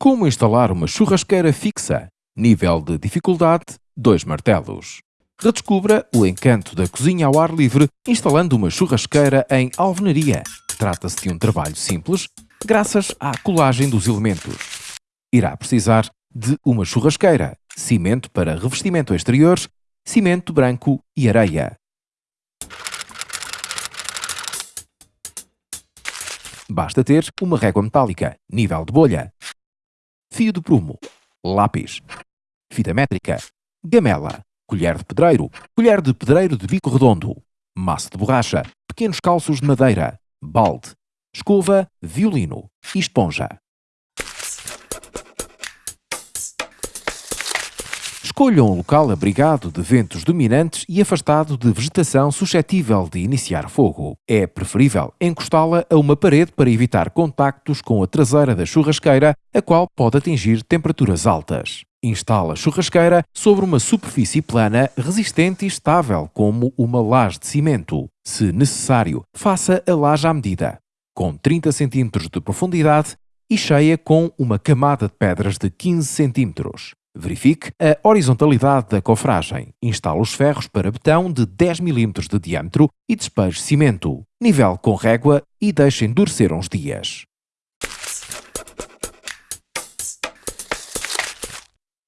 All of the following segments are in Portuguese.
Como instalar uma churrasqueira fixa? Nível de dificuldade 2 martelos. Redescubra o encanto da cozinha ao ar livre instalando uma churrasqueira em alvenaria. Trata-se de um trabalho simples, graças à colagem dos elementos. Irá precisar de uma churrasqueira, cimento para revestimento exterior, cimento branco e areia. Basta ter uma régua metálica, nível de bolha, fio de prumo, lápis, fita métrica, gamela, colher de pedreiro, colher de pedreiro de bico redondo, massa de borracha, pequenos calços de madeira, balde, escova, violino e esponja. Escolha um local abrigado de ventos dominantes e afastado de vegetação suscetível de iniciar fogo. É preferível encostá-la a uma parede para evitar contactos com a traseira da churrasqueira, a qual pode atingir temperaturas altas. Instala a churrasqueira sobre uma superfície plana, resistente e estável, como uma laje de cimento. Se necessário, faça a laje à medida, com 30 cm de profundidade e cheia com uma camada de pedras de 15 cm. Verifique a horizontalidade da cofragem. Instale os ferros para betão de 10 mm de diâmetro e despeje cimento. Nivele com régua e deixe endurecer uns dias.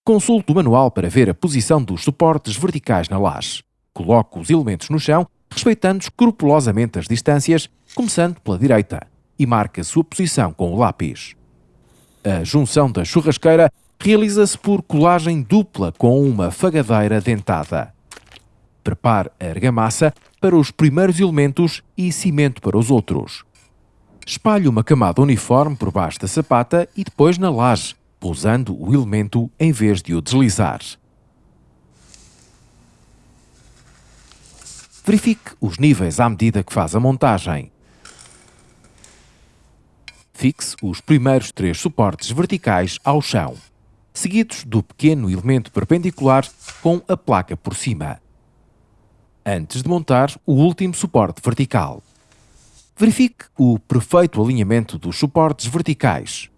Consulte o manual para ver a posição dos suportes verticais na laje. Coloque os elementos no chão, respeitando escrupulosamente as distâncias, começando pela direita, e marque a sua posição com o lápis. A junção da churrasqueira realiza-se por colagem dupla com uma fagadeira dentada. Prepare a argamassa para os primeiros elementos e cimento para os outros. Espalhe uma camada uniforme por baixo da sapata e depois na laje, pousando o elemento em vez de o deslizar. Verifique os níveis à medida que faz a montagem. Fixe os primeiros três suportes verticais ao chão seguidos do pequeno elemento perpendicular com a placa por cima. Antes de montar o último suporte vertical. Verifique o perfeito alinhamento dos suportes verticais,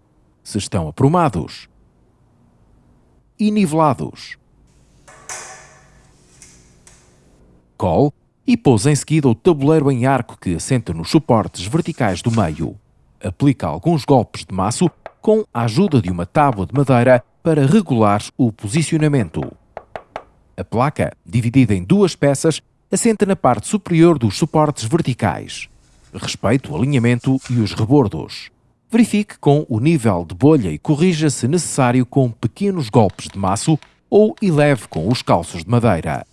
se estão aprumados e nivelados. Cole e pôs em seguida o tabuleiro em arco que assenta nos suportes verticais do meio. Aplica alguns golpes de maço com a ajuda de uma tábua de madeira para regular o posicionamento. A placa, dividida em duas peças, assenta na parte superior dos suportes verticais. Respeite o alinhamento e os rebordos. Verifique com o nível de bolha e corrija se necessário com pequenos golpes de maço ou eleve com os calços de madeira.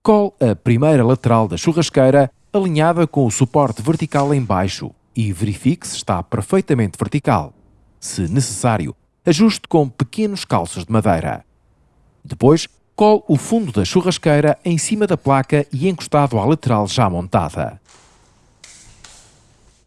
Cole a primeira lateral da churrasqueira alinhada com o suporte vertical em baixo e verifique se está perfeitamente vertical. Se necessário, ajuste com pequenos calços de madeira. Depois, cole o fundo da churrasqueira em cima da placa e encostado à lateral já montada.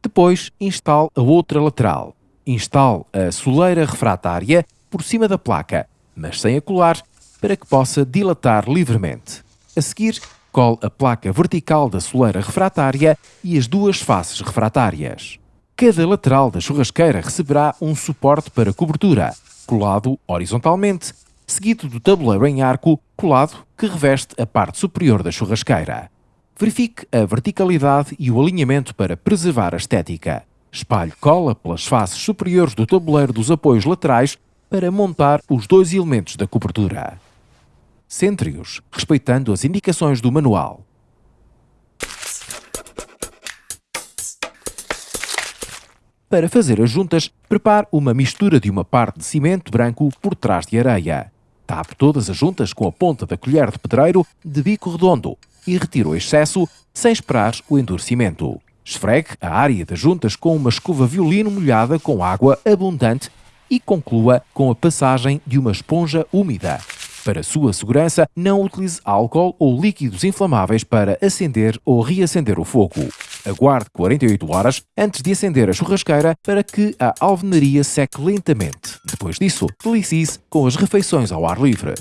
Depois, instale a outra lateral. Instale a soleira refratária por cima da placa, mas sem a colar, para que possa dilatar livremente. A seguir, cole a placa vertical da soleira refratária e as duas faces refratárias. Cada lateral da churrasqueira receberá um suporte para cobertura, colado horizontalmente, seguido do tabuleiro em arco colado que reveste a parte superior da churrasqueira. Verifique a verticalidade e o alinhamento para preservar a estética. Espalhe cola pelas faces superiores do tabuleiro dos apoios laterais para montar os dois elementos da cobertura. Centre-os, respeitando as indicações do manual. Para fazer as juntas, prepare uma mistura de uma parte de cimento branco por trás de areia. Tape todas as juntas com a ponta da colher de pedreiro de bico redondo e retire o excesso sem esperar o endurecimento. Esfregue a área das juntas com uma escova violino molhada com água abundante e conclua com a passagem de uma esponja úmida. Para sua segurança, não utilize álcool ou líquidos inflamáveis para acender ou reacender o fogo. Aguarde 48 horas antes de acender a churrasqueira para que a alvenaria seque lentamente. Depois disso, delicie com as refeições ao ar livre.